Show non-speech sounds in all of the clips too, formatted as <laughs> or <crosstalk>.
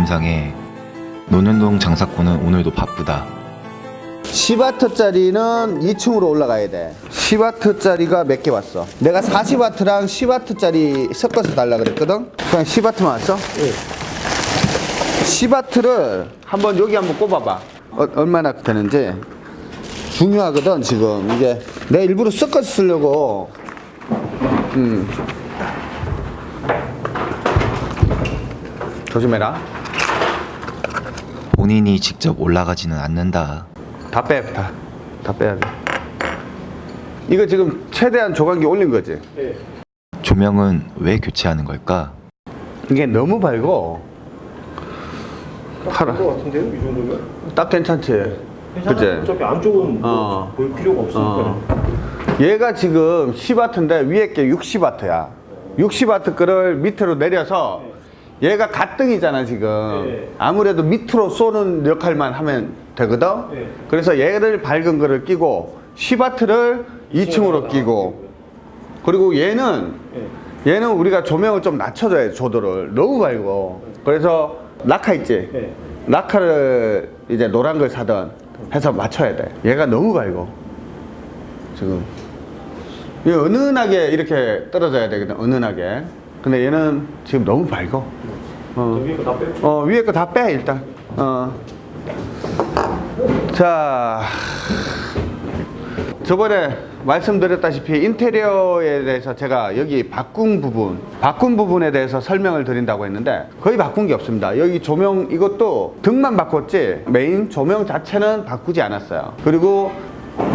유림상에 논현동 장사코는 오늘도 바쁘다. 10W짜리는 2층으로 올라가야 돼. 10W짜리가 몇 개 왔어? 내가 40W랑 10W짜리 섞어서 달라 그랬거든? 그냥 10W만 왔어? 예. 10W를 한번 여기 한번 꼽아봐. 어, 얼마나 되는지. 중요하거든 지금. 이게 내가 일부러 섞어서 쓰려고. 음. 조심해라 본인이 직접 올라가지는 않는다. 다 빼, 다, 다 빼야 돼. 이거 지금 최대한 조각기 올린 거지? 조명은 왜 교체하는 걸까? 이게 너무 밝고 파라. 것 같은데요? 이 정도면? 딱 괜찮지? 괜찮아요. 그치? 어차피 안쪽은 뭐 어. 볼 필요가 없으니까. 어. 얘가 지금 10W인데 위에 게 60W야. 60W 거를 밑으로 내려서 얘가 가등이잖아 지금. 네. 아무래도 밑으로 쏘는 역할만 하면 되거든. 네. 그래서 얘를 밝은 거를 끼고 10W를 2층으로 끼고 그리고 얘는 네. 얘는 우리가 조명을 좀 낮춰줘야 돼 조도를 너무 밝고 그래서 라카 있지 네. 라카를 이제 노란 걸 사던 해서 맞춰야 돼 얘가 너무 밝고 지금 이 은은하게 이렇게 떨어져야 되거든 은은하게 근데 얘는 지금 너무 저 어, 위에 거 다 빼고. 어 위에 거 다 빼 일단. 어. 자. 저번에 말씀드렸다시피 인테리어에 대해서 제가 여기 바꾼 부분 바꾼 부분에 대해서 설명을 드린다고 했는데 거의 바꾼 게 없습니다. 여기 조명 이것도 등만 바꿨지 메인 조명 자체는 바꾸지 않았어요. 그리고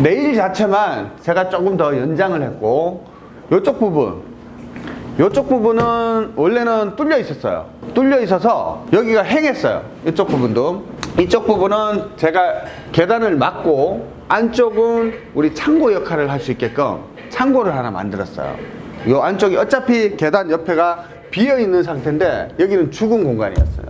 네일 자체만 제가 조금 더 연장을 했고 이쪽 부분 이쪽 부분은 원래는 뚫려 있었어요. 뚫려 있어서 여기가 행했어요. 이쪽 부분도. 이쪽 부분은 제가 계단을 막고 안쪽은 우리 창고 역할을 할 수 있게끔 창고를 하나 만들었어요. 이 안쪽이 어차피 계단 옆에가 비어 있는 상태인데 여기는 죽은 공간이었어요.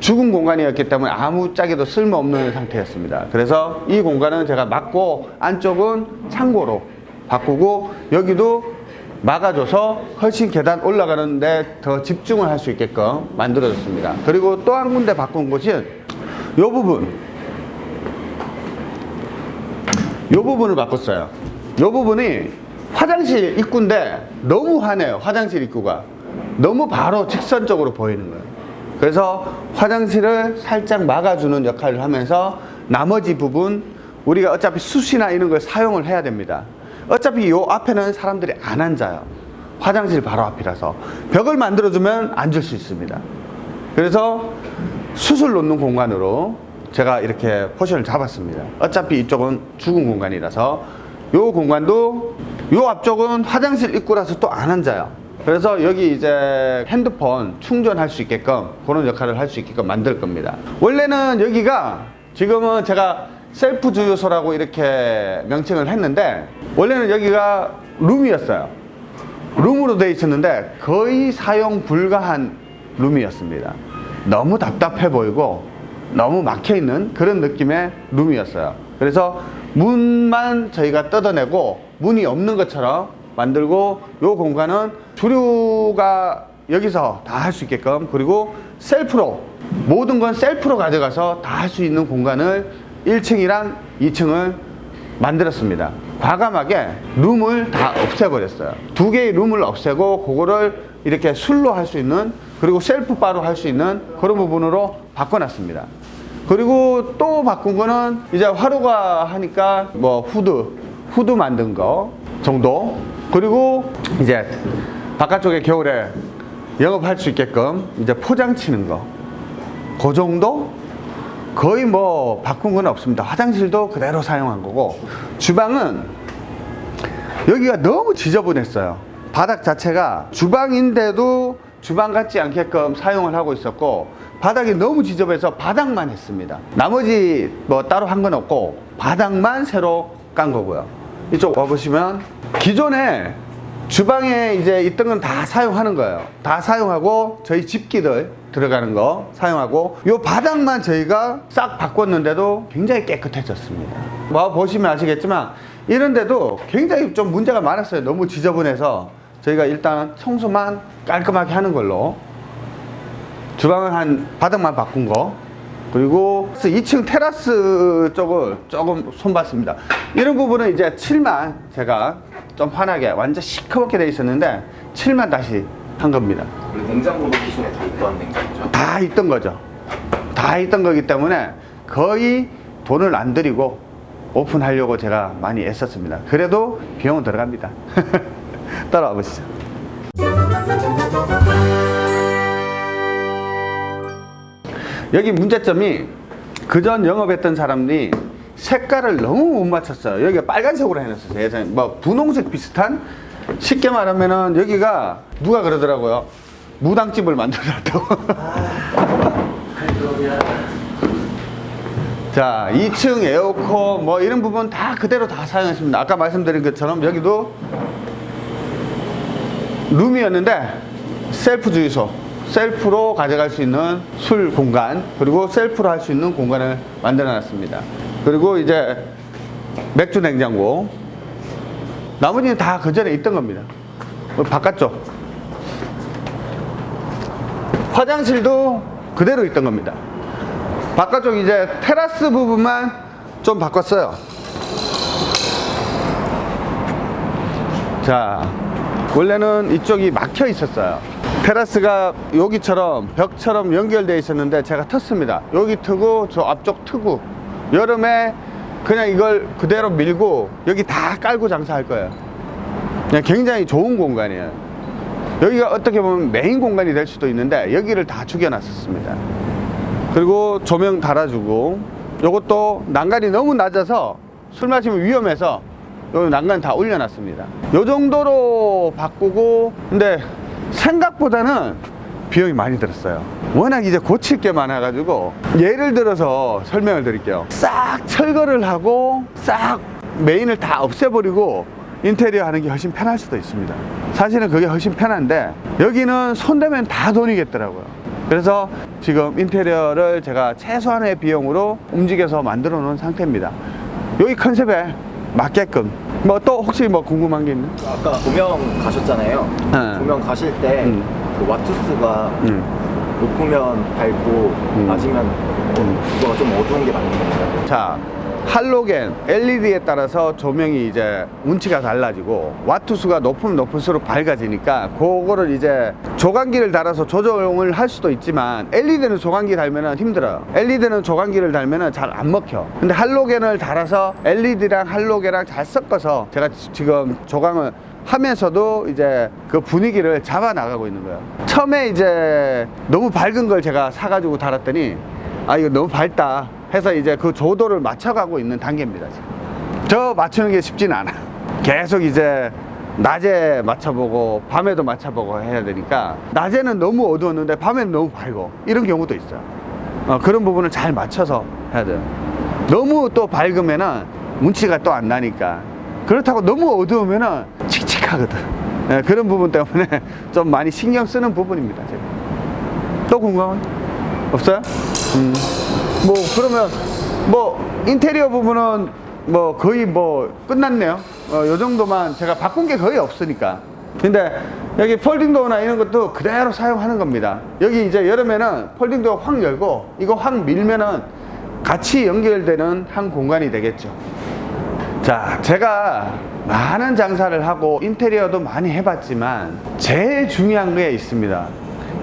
죽은 공간이었기 때문에 아무 짝에도 쓸모없는 상태였습니다. 그래서 이 공간은 제가 막고 안쪽은 창고로 바꾸고 여기도 막아줘서 훨씬 계단 올라가는데 더 집중을 할 수 있게끔 만들어졌습니다. 그리고 또 한 군데 바꾼 곳은 이 부분 이 부분을 바꿨어요. 이 부분이 화장실 입구인데 너무 환해요. 화장실 입구가 너무 바로 직선적으로 보이는 거예요. 그래서 화장실을 살짝 막아주는 역할을 하면서 나머지 부분 우리가 어차피 숯이나 이런 걸 사용을 해야 됩니다. 어차피 요 앞에는 사람들이 안 앉아요. 화장실 바로 앞이라서 벽을 만들어주면 앉을 수 있습니다. 그래서 숯을 놓는 공간으로 제가 이렇게 포션을 잡았습니다. 어차피 이쪽은 죽은 공간이라서 요 공간도 요 앞쪽은 화장실 입구라서 또 안 앉아요. 그래서 여기 이제 핸드폰 충전할 수 있게끔 그런 역할을 할 수 있게끔 만들 겁니다. 원래는 여기가 지금은 제가 셀프 주유소라고 이렇게 명칭을 했는데 원래는 여기가 룸이었어요. 룸으로 되어 있었는데 거의 사용 불가한 룸이었습니다. 너무 답답해 보이고 너무 막혀 있는 그런 느낌의 룸이었어요. 그래서 문만 저희가 뜯어내고 문이 없는 것처럼 만들고 요 공간은 주류가 여기서 다 할 수 있게끔 그리고 셀프로 모든 건 셀프로 가져가서 다 할 수 있는 공간을 1층이랑 2층을 만들었습니다. 과감하게 룸을 다 없애버렸어요. 두 개의 룸을 없애고 그거를 이렇게 술로 할 수 있는 그리고 셀프 바로 할 수 있는 그런 부분으로 바꿔놨습니다. 그리고 또 바꾼 거는 이제 화로가 하니까 뭐 후드, 후드 만든 거 정도 그리고 이제 바깥쪽에 겨울에 영업할 수 있게끔 이제 포장 치는 거. 그 정도? 거의 뭐 바꾼 건 없습니다. 화장실도 그대로 사용한 거고 주방은 여기가 너무 지저분했어요. 바닥 자체가 주방인데도 주방 같지 않게끔 사용을 하고 있었고 바닥이 너무 지저분해서 바닥만 했습니다. 나머지 뭐 따로 한 건 없고 바닥만 새로 깐 거고요. 이쪽 와보시면 기존에 주방에 이제 있던 건 다 사용하는 거예요. 다 사용하고 저희 집기들 들어가는 거 사용하고 요 바닥만 저희가 싹 바꿨는데도 굉장히 깨끗해졌습니다. 와 보시면 아시겠지만 이런데도 굉장히 좀 문제가 많았어요. 너무 지저분해서 저희가 일단 청소만 깔끔하게 하는 걸로 주방은 한 바닥만 바꾼 거 그리고 2층 테라스 쪽을 조금 손봤습니다 이런 부분은 이제 칠만 제가 좀 환하게 완전 시커멓게 돼 있었는데 칠만 다시 한 겁니다 냉장고도 기존에 다 있던 냉장고죠. 다 있던 거죠. 다 있던 거기 때문에 거의 돈을 안 들이고 오픈하려고 제가 많이 애썼습니다. 그래도 비용은 들어갑니다. <laughs> 따라와 보시죠. 여기 문제점이 그전 영업했던 사람들이 색깔을 너무 못 맞췄어요. 여기가 빨간색으로 해놨어요. 예전에 뭐 분홍색 비슷한 쉽게 말하면은 여기가 누가 그러더라고요. 무당집을 만들어놨다고. <laughs> 자, 2층 에어컨 뭐 이런 부분 다 그대로 다 사용했습니다. 아까 말씀드린 것처럼 여기도 룸이었는데 셀프 주유소, 셀프로 가져갈 수 있는 술 공간, 그리고 셀프로 할 수 있는 공간을 만들어 놨습니다. 그리고 이제 맥주 냉장고. 나머지는 다 그 전에 있던 겁니다. 뭐 바깥쪽. 화장실도 그대로 있던 겁니다. 바깥쪽 이제 테라스 부분만 좀 바꿨어요. 자, 원래는 이쪽이 막혀 있었어요. 테라스가 여기처럼 벽처럼 연결되어 있었는데 제가 텄습니다. 여기 트고 저 앞쪽 트고 여름에 그냥 이걸 그대로 밀고 여기 다 깔고 장사할 거예요. 그냥 굉장히 좋은 공간이에요. 여기가 어떻게 보면 메인 공간이 될 수도 있는데 여기를 다 죽여놨었습니다. 그리고 조명 달아주고 요것도 난간이 너무 낮아서 술 마시면 위험해서 요 난간 다 올려놨습니다. 요 정도로 바꾸고 근데 생각보다는 비용이 많이 들었어요. 워낙 이제 고칠 게 많아가지고 예를 들어서 설명을 드릴게요. 싹 철거를 하고 싹 메인을 다 없애버리고 인테리어 하는 게 훨씬 편할 수도 있습니다. 사실은 그게 훨씬 편한데 여기는 손대면 다 돈이겠더라고요. 그래서 지금 인테리어를 제가 최소한의 비용으로 움직여서 만들어 놓은 상태입니다. 여기 컨셉에 맞게끔 뭐 또 혹시 뭐 궁금한 게 있나? 아까 조명 가셨잖아요. 네. 조명 가실 때 음. 그 와투스가 음. 높으면 밝고 낮으면 그거가 좀 어두운 게 맞는 건가요? 자, 할로겐, LED에 따라서 조명이 이제 운치가 달라지고 와트수가 높으면 높을수록 밝아지니까 그거를 이제 조광기를 달아서 조정을 할 수도 있지만 LED는 조광기 달면은 힘들어요. LED는 조광기를 달면은 잘안 먹혀. 근데 할로겐을 달아서 LED랑 할로겐이랑 잘 섞어서 제가 지- 지금 조광을 하면서도 이제 그 분위기를 잡아 나가고 있는 거예요. 처음에 이제 너무 밝은 걸 제가 사가지고 달았더니 아 이거 너무 밝다 해서 이제 그 조도를 맞춰가고 있는 단계입니다. 지금. 저 맞추는 게 쉽지는 않아. <laughs> 계속 이제 낮에 맞춰보고 밤에도 맞춰보고 해야 되니까 낮에는 너무 어두웠는데 밤에는 너무 밝고 이런 경우도 있어요. 어, 그런 부분을 잘 맞춰서 해야 돼요. 너무 또 밝으면은 운치가 또 안 나니까 그렇다고 너무 어두우면은 칙칙하거든. 예, 그런 부분 때문에 <laughs> 좀 많이 신경 쓰는 부분입니다. 제가. 또 궁금한 거 없어요? 음. 뭐 그러면 뭐 인테리어 부분은 뭐 거의 뭐 끝났네요. 어, 요 정도만 제가 바꾼 게 거의 없으니까. 근데 여기 폴딩 도어나 이런 것도 그대로 사용하는 겁니다. 여기 이제 여름에는 폴딩 도어 확 열고 이거 확 밀면은 같이 연결되는 한 공간이 되겠죠. 자, 제가 많은 장사를 하고 인테리어도 많이 해봤지만 제일 중요한 게 있습니다.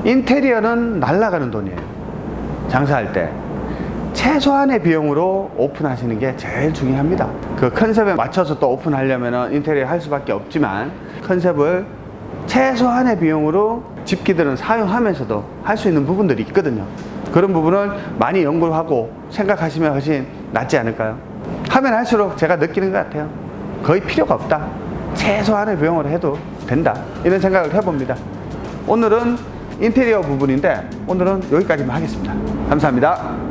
인테리어는 날아가는 돈이에요. 장사할 때. 최소한의 비용으로 오픈하시는 게 제일 중요합니다. 그 컨셉에 맞춰서 또 오픈하려면 인테리어 할 수밖에 없지만 컨셉을 최소한의 비용으로 집기들은 사용하면서도 할 수 있는 부분들이 있거든요. 그런 부분을 많이 연구를 하고 생각하시면 훨씬 낫지 않을까요? 하면 할수록 제가 느끼는 것 같아요. 거의 필요가 없다. 최소한의 비용으로 해도 된다. 이런 생각을 해봅니다. 오늘은 인테리어 부분인데 오늘은 여기까지만 하겠습니다. 감사합니다.